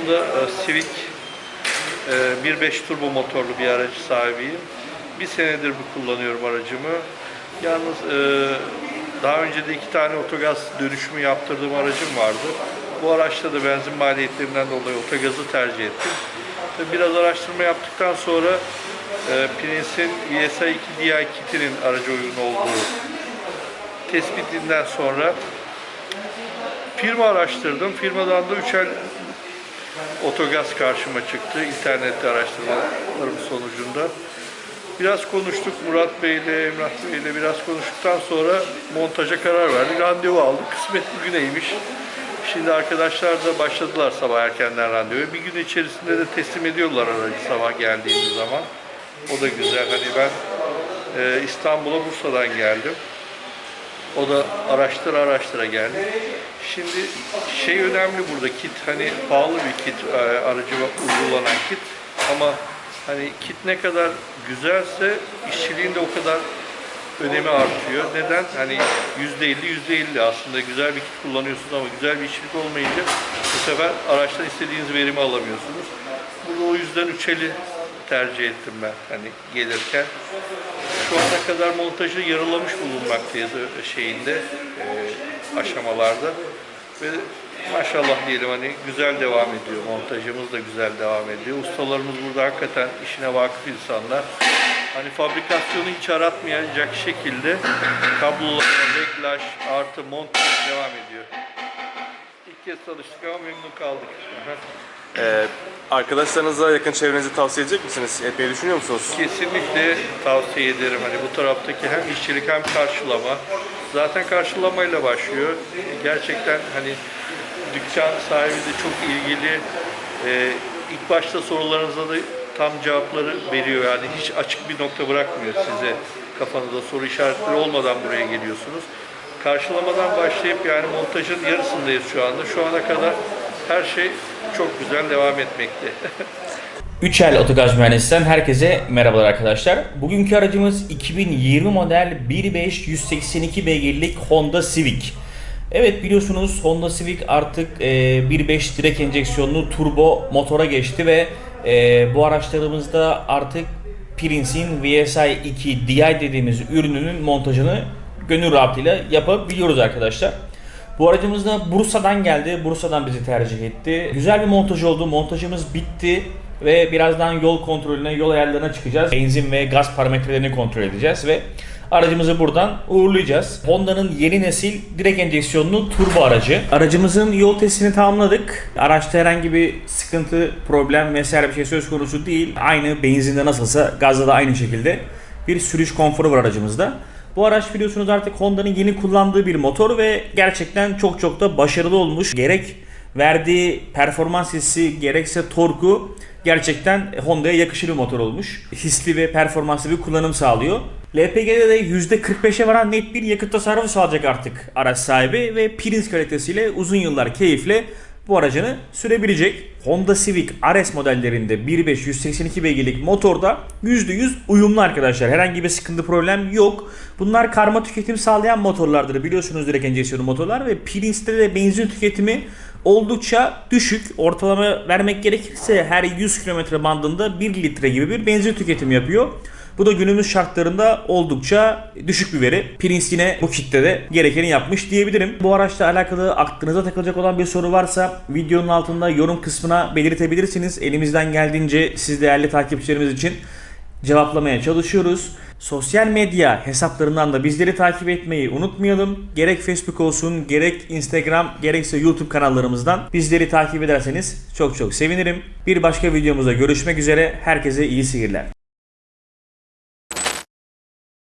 Honda e, Civic e, 1.5 turbo motorlu bir aracı sahibiyim. Bir senedir bu kullanıyorum aracımı. Yalnız e, daha önce de iki tane otogaz dönüşümü yaptırdığım aracım vardı. Bu araçta da benzin maliyetlerinden dolayı otogazı tercih ettim. Biraz araştırma yaptıktan sonra e, Prince'in ESI 2 DI kitinin aracı uygun olduğu tespitinden sonra firma araştırdım. Firmadan da üçel otogaz karşıma çıktı. İnternette araştırmalarım sonucunda. Biraz konuştuk Murat Bey ile Emrah Bey ile biraz konuştuktan sonra montaja karar verdik. Randevu aldık. Kısmet bugüneymiş. Şimdi arkadaşlar da başladılar sabah erkenden randevu. Bir gün içerisinde de teslim ediyorlar aracı sabah geldiğimiz zaman. O da güzel. Hani ben e, İstanbul'a Bursa'dan geldim. O da araştıra araştıra geldi. Şimdi şey önemli burada kit hani pahalı bir kit e, aracıma uygulanan kit ama hani kit ne kadar güzelse işçiliğin de o kadar önemi artıyor. Neden? Hani yüzde elli yüzde elli aslında güzel bir kit kullanıyorsunuz ama güzel bir işçilik olmayınca bu sefer araçtan istediğiniz verimi alamıyorsunuz. Burada o yüzden üçeli tercih ettim ben hani gelirken. Şu ana kadar montajı yarılamış bulunmaktayız şeyinde e, aşamalarda ve maşallah diyelim hani güzel devam ediyor montajımız da güzel devam ediyor ustalarımız burada hakikaten işine vakıf insanlar hani fabrikasyonu hiç aratmayacak şekilde kablolar, reglaj artı montaj devam ediyor. İlk kez çalıştık ama memnun kaldık. Ee, arkadaşlarınıza yakın çevrenize tavsiye edecek misiniz? Etmeyi düşünüyor musunuz? Kesinlikle tavsiye ederim. Hani bu taraftaki hem işçilik hem karşılama. Zaten karşılamayla başlıyor. Gerçekten hani dükkan sahibi de çok ilgili. Ee, ilk başta sorularınıza da tam cevapları veriyor. Yani hiç açık bir nokta bırakmıyor size. Kafanızda soru işaretleri olmadan buraya geliyorsunuz. Karşılamadan başlayıp yani montajın yarısındayız şu anda. Şu ana kadar her şey çok güzel devam etmekte. Üçel Otogaz Mühendisi'nden herkese merhabalar arkadaşlar. Bugünkü aracımız 2020 model 1.5 182 beygirlik Honda Civic. Evet biliyorsunuz Honda Civic artık e, 1.5 direkt enjeksiyonlu turbo motora geçti ve e, bu araçlarımızda artık Prince'in VSI 2 DI dediğimiz ürününün montajını gönül rahatlığıyla yapabiliyoruz arkadaşlar. Bu aracımız da Bursa'dan geldi. Bursa'dan bizi tercih etti. Güzel bir montaj oldu. Montajımız bitti ve birazdan yol kontrolüne, yol ayarlarına çıkacağız. Benzin ve gaz parametrelerini kontrol edeceğiz ve aracımızı buradan uğurlayacağız. Honda'nın yeni nesil direkt enjeksiyonlu turbo aracı. Aracımızın yol testini tamamladık. Araçta herhangi bir sıkıntı, problem vesaire bir şey söz konusu değil. Aynı benzinde nasılsa gazda da aynı şekilde bir sürüş konforu var aracımızda. Bu araç biliyorsunuz artık Honda'nın yeni kullandığı bir motor ve gerçekten çok çok da başarılı olmuş. Gerek verdiği performans hissi gerekse torku gerçekten Honda'ya yakışır bir motor olmuş. Hisli ve performanslı bir kullanım sağlıyor. LPG'de de %45'e varan net bir yakıt tasarrufu sağlayacak artık araç sahibi ve Prince kalitesiyle uzun yıllar keyifle bu aracını sürebilecek. Honda Civic RS modellerinde 1.5 182 beygirlik motorda %100 uyumlu arkadaşlar. Herhangi bir sıkıntı problem yok. Bunlar karma tüketim sağlayan motorlardır. Biliyorsunuz direkt enjeksiyonlu motorlar ve Prince'de de benzin tüketimi oldukça düşük. Ortalama vermek gerekirse her 100 km bandında 1 litre gibi bir benzin tüketimi yapıyor. Bu da günümüz şartlarında oldukça düşük bir veri. Prince yine bu kitlede gerekeni yapmış diyebilirim. Bu araçla alakalı aklınıza takılacak olan bir soru varsa videonun altında yorum kısmına belirtebilirsiniz. Elimizden geldiğince siz değerli takipçilerimiz için cevaplamaya çalışıyoruz. Sosyal medya hesaplarından da bizleri takip etmeyi unutmayalım. Gerek Facebook olsun, gerek Instagram, gerekse YouTube kanallarımızdan bizleri takip ederseniz çok çok sevinirim. Bir başka videomuzda görüşmek üzere. Herkese iyi seyirler.